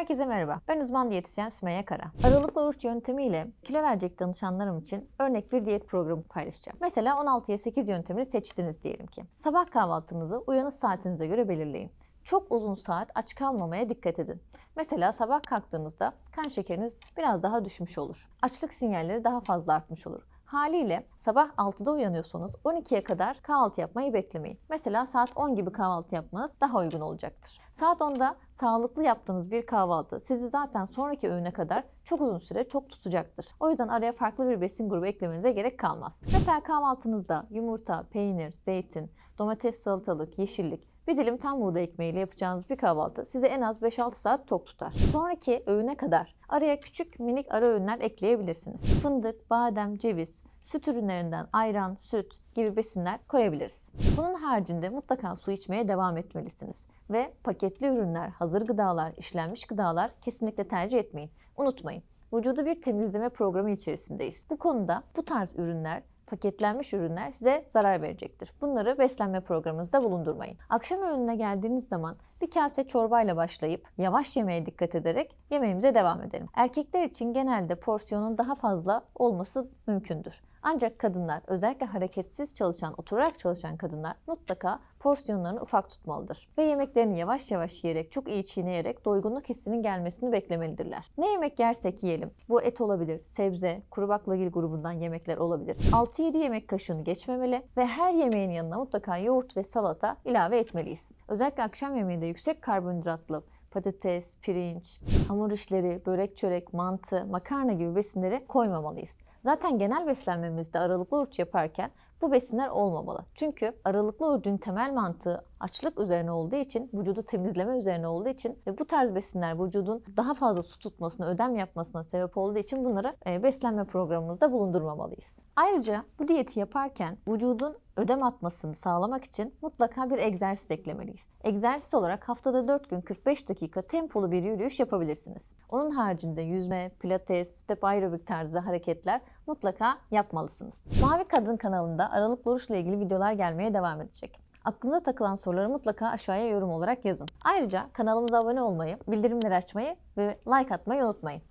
Herkese merhaba. Ben uzman diyetisyen Sümeyye Kara. Aralıklı oruç yöntemiyle kilo verecek danışanlarım için örnek bir diyet programı paylaşacağım. Mesela 16'ya 8 yöntemini seçtiniz diyelim ki. Sabah kahvaltınızı uyanış saatinize göre belirleyin. Çok uzun saat aç kalmamaya dikkat edin. Mesela sabah kalktığınızda kan şekeriniz biraz daha düşmüş olur. Açlık sinyalleri daha fazla artmış olur. Haliyle sabah 6'da uyanıyorsanız 12'ye kadar kahvaltı yapmayı beklemeyin. Mesela saat 10 gibi kahvaltı yapmanız daha uygun olacaktır. Saat 10'da sağlıklı yaptığınız bir kahvaltı sizi zaten sonraki öğüne kadar çok uzun süre tok tutacaktır. O yüzden araya farklı bir besin grubu eklemenize gerek kalmaz. Mesela kahvaltınızda yumurta, peynir, zeytin, domates, salatalık, yeşillik, bir dilim tam buğday ekmeğiyle yapacağınız bir kahvaltı sizi en az 5-6 saat tok tutar. Sonraki öğüne kadar araya küçük minik ara öğünler ekleyebilirsiniz. Fındık, badem, ceviz, süt ürünlerinden ayran, süt gibi besinler koyabiliriz. Bunun haricinde mutlaka su içmeye devam etmelisiniz. Ve paketli ürünler, hazır gıdalar, işlenmiş gıdalar kesinlikle tercih etmeyin. Unutmayın, vücudu bir temizleme programı içerisindeyiz. Bu konuda bu tarz ürünler paketlenmiş ürünler size zarar verecektir. Bunları beslenme programınızda bulundurmayın. Akşam öğününe geldiğiniz zaman bir kase çorbayla başlayıp yavaş yemeye dikkat ederek yemeğimize devam edelim. Erkekler için genelde porsiyonun daha fazla olması mümkündür. Ancak kadınlar özellikle hareketsiz çalışan, oturarak çalışan kadınlar mutlaka porsiyonlarını ufak tutmalıdır. Ve yemeklerini yavaş yavaş yiyerek, çok iyi çiğneyerek doygunluk hissinin gelmesini beklemelidirler. Ne yemek yersek yiyelim. Bu et olabilir, sebze, kuru baklagil grubundan yemekler olabilir. 6-7 yemek kaşığını geçmemeli ve her yemeğin yanına mutlaka yoğurt ve salata ilave etmeliyiz. Özellikle akşam yemeğinde yüksek karbonhidratlı patates, pirinç, hamur işleri, börek çörek, mantı, makarna gibi besinleri koymamalıyız. Zaten genel beslenmemizde aralıklı oruç yaparken bu besinler olmamalı. Çünkü aralıklı orucun temel mantığı açlık üzerine olduğu için, vücudu temizleme üzerine olduğu için ve bu tarz besinler vücudun daha fazla su tutmasına, ödem yapmasına sebep olduğu için bunları e, beslenme programımızda bulundurmamalıyız. Ayrıca bu diyeti yaparken vücudun ödem atmasını sağlamak için mutlaka bir egzersiz eklemeliyiz. Egzersiz olarak haftada 4 gün 45 dakika tempolu bir yürüyüş yapabilirsiniz. Onun haricinde yüzme, pilates, step aerobik tarzı hareketler mutlaka yapmalısınız. Mavi Kadın kanalında aralıklı oruçla ilgili videolar gelmeye devam edecek. Aklınıza takılan soruları mutlaka aşağıya yorum olarak yazın. Ayrıca kanalımıza abone olmayı, bildirimleri açmayı ve like atmayı unutmayın.